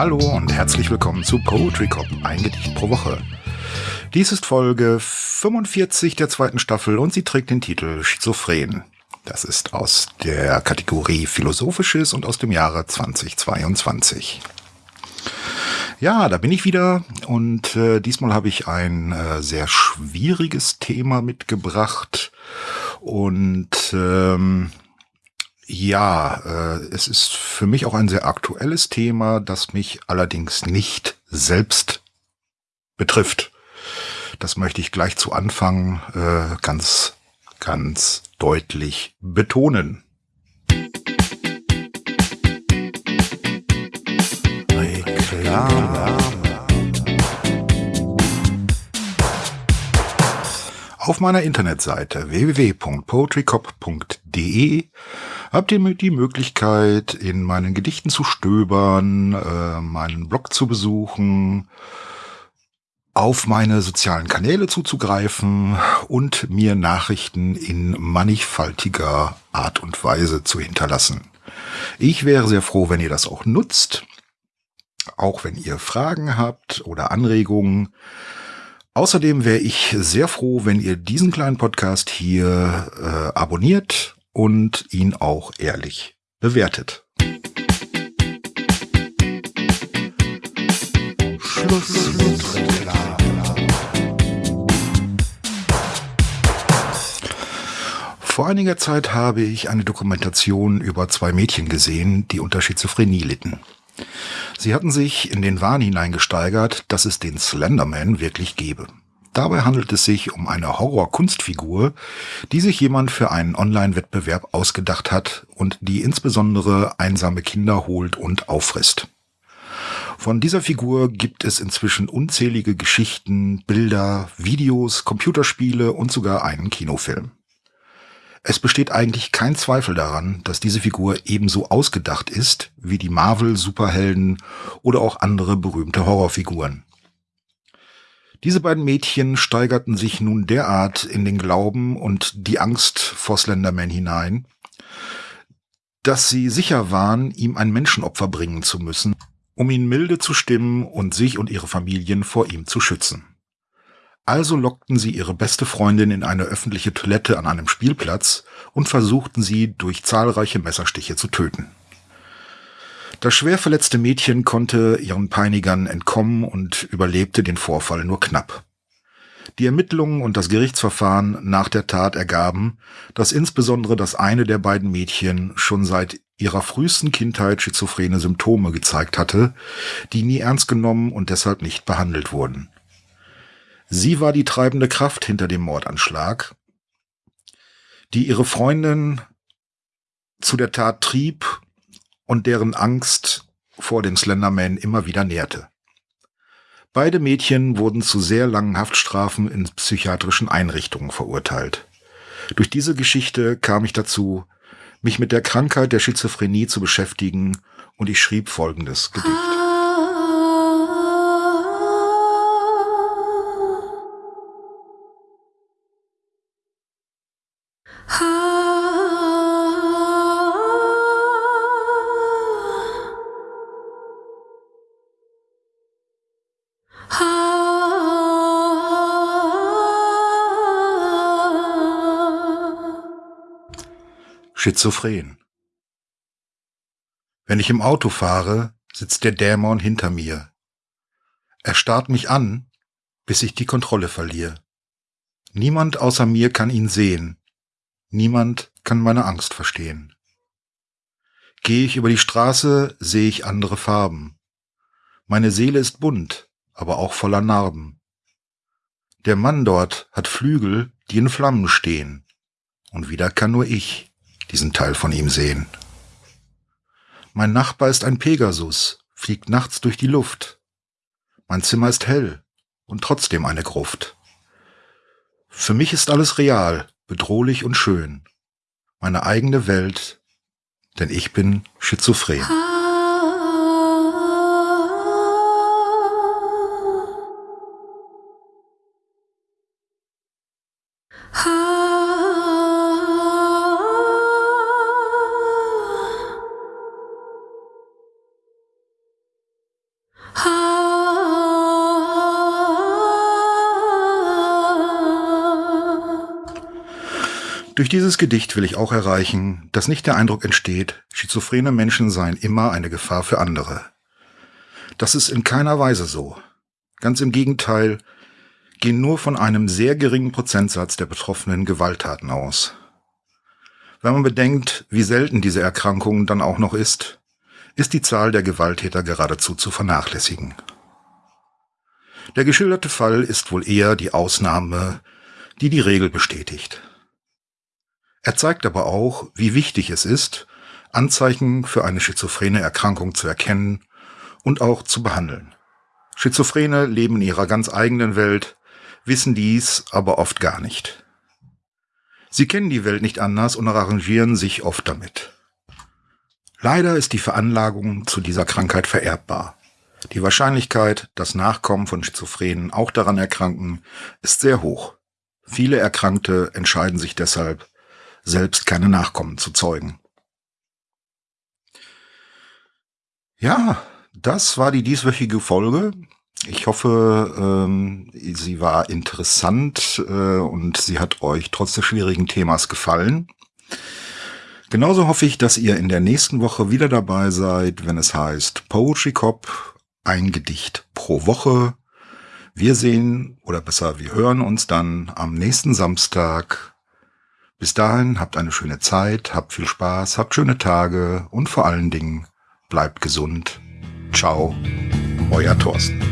Hallo und herzlich willkommen zu Poetry Cop, ein Gedicht pro Woche. Dies ist Folge 45 der zweiten Staffel und sie trägt den Titel Schizophren. Das ist aus der Kategorie Philosophisches und aus dem Jahre 2022. Ja, da bin ich wieder und äh, diesmal habe ich ein äh, sehr schwieriges Thema mitgebracht und ähm, ja, äh, es ist für mich auch ein sehr aktuelles Thema, das mich allerdings nicht selbst betrifft. Das möchte ich gleich zu Anfang äh, ganz, ganz deutlich betonen. Reklame. Auf meiner Internetseite www.poetrycop.de habt ihr die Möglichkeit, in meinen Gedichten zu stöbern, äh, meinen Blog zu besuchen, auf meine sozialen Kanäle zuzugreifen und mir Nachrichten in mannigfaltiger Art und Weise zu hinterlassen. Ich wäre sehr froh, wenn ihr das auch nutzt, auch wenn ihr Fragen habt oder Anregungen. Außerdem wäre ich sehr froh, wenn ihr diesen kleinen Podcast hier äh, abonniert und ihn auch ehrlich bewertet. Schluss Vor einiger Zeit habe ich eine Dokumentation über zwei Mädchen gesehen, die unter Schizophrenie litten. Sie hatten sich in den Wahn hineingesteigert, dass es den Slenderman wirklich gebe. Dabei handelt es sich um eine Horror-Kunstfigur, die sich jemand für einen Online-Wettbewerb ausgedacht hat und die insbesondere einsame Kinder holt und auffrisst. Von dieser Figur gibt es inzwischen unzählige Geschichten, Bilder, Videos, Computerspiele und sogar einen Kinofilm. Es besteht eigentlich kein Zweifel daran, dass diese Figur ebenso ausgedacht ist wie die Marvel-Superhelden oder auch andere berühmte Horrorfiguren. Diese beiden Mädchen steigerten sich nun derart in den Glauben und die Angst vor Slenderman hinein, dass sie sicher waren, ihm ein Menschenopfer bringen zu müssen, um ihn milde zu stimmen und sich und ihre Familien vor ihm zu schützen. Also lockten sie ihre beste Freundin in eine öffentliche Toilette an einem Spielplatz und versuchten sie durch zahlreiche Messerstiche zu töten. Das schwer verletzte Mädchen konnte ihren Peinigern entkommen und überlebte den Vorfall nur knapp. Die Ermittlungen und das Gerichtsverfahren nach der Tat ergaben, dass insbesondere das eine der beiden Mädchen schon seit ihrer frühesten Kindheit schizophrene Symptome gezeigt hatte, die nie ernst genommen und deshalb nicht behandelt wurden. Sie war die treibende Kraft hinter dem Mordanschlag, die ihre Freundin zu der Tat trieb und deren Angst vor dem Slenderman immer wieder nährte. Beide Mädchen wurden zu sehr langen Haftstrafen in psychiatrischen Einrichtungen verurteilt. Durch diese Geschichte kam ich dazu, mich mit der Krankheit der Schizophrenie zu beschäftigen und ich schrieb folgendes Gedicht. Schizophren. Wenn ich im Auto fahre, sitzt der Dämon hinter mir. Er starrt mich an, bis ich die Kontrolle verliere. Niemand außer mir kann ihn sehen. Niemand kann meine Angst verstehen. Gehe ich über die Straße, sehe ich andere Farben. Meine Seele ist bunt, aber auch voller Narben. Der Mann dort hat Flügel, die in Flammen stehen. Und wieder kann nur ich diesen Teil von ihm sehen. Mein Nachbar ist ein Pegasus, fliegt nachts durch die Luft. Mein Zimmer ist hell und trotzdem eine Gruft. Für mich ist alles real, bedrohlich und schön. Meine eigene Welt, denn ich bin schizophren. Durch dieses Gedicht will ich auch erreichen, dass nicht der Eindruck entsteht, schizophrene Menschen seien immer eine Gefahr für andere. Das ist in keiner Weise so. Ganz im Gegenteil, gehen nur von einem sehr geringen Prozentsatz der betroffenen Gewalttaten aus. Wenn man bedenkt, wie selten diese Erkrankung dann auch noch ist, ist die Zahl der Gewalttäter geradezu zu vernachlässigen. Der geschilderte Fall ist wohl eher die Ausnahme, die die Regel bestätigt. Er zeigt aber auch, wie wichtig es ist, Anzeichen für eine schizophrene Erkrankung zu erkennen und auch zu behandeln. Schizophrene leben in ihrer ganz eigenen Welt, wissen dies aber oft gar nicht. Sie kennen die Welt nicht anders und arrangieren sich oft damit. Leider ist die Veranlagung zu dieser Krankheit vererbbar. Die Wahrscheinlichkeit, dass Nachkommen von Schizophrenen auch daran erkranken, ist sehr hoch. Viele Erkrankte entscheiden sich deshalb, selbst keine Nachkommen zu zeugen. Ja, das war die dieswöchige Folge. Ich hoffe, ähm, sie war interessant äh, und sie hat euch trotz des schwierigen Themas gefallen. Genauso hoffe ich, dass ihr in der nächsten Woche wieder dabei seid, wenn es heißt Poetry Cop, ein Gedicht pro Woche. Wir sehen, oder besser, wir hören uns dann am nächsten Samstag. Bis dahin habt eine schöne Zeit, habt viel Spaß, habt schöne Tage und vor allen Dingen bleibt gesund. Ciao, euer Thorsten.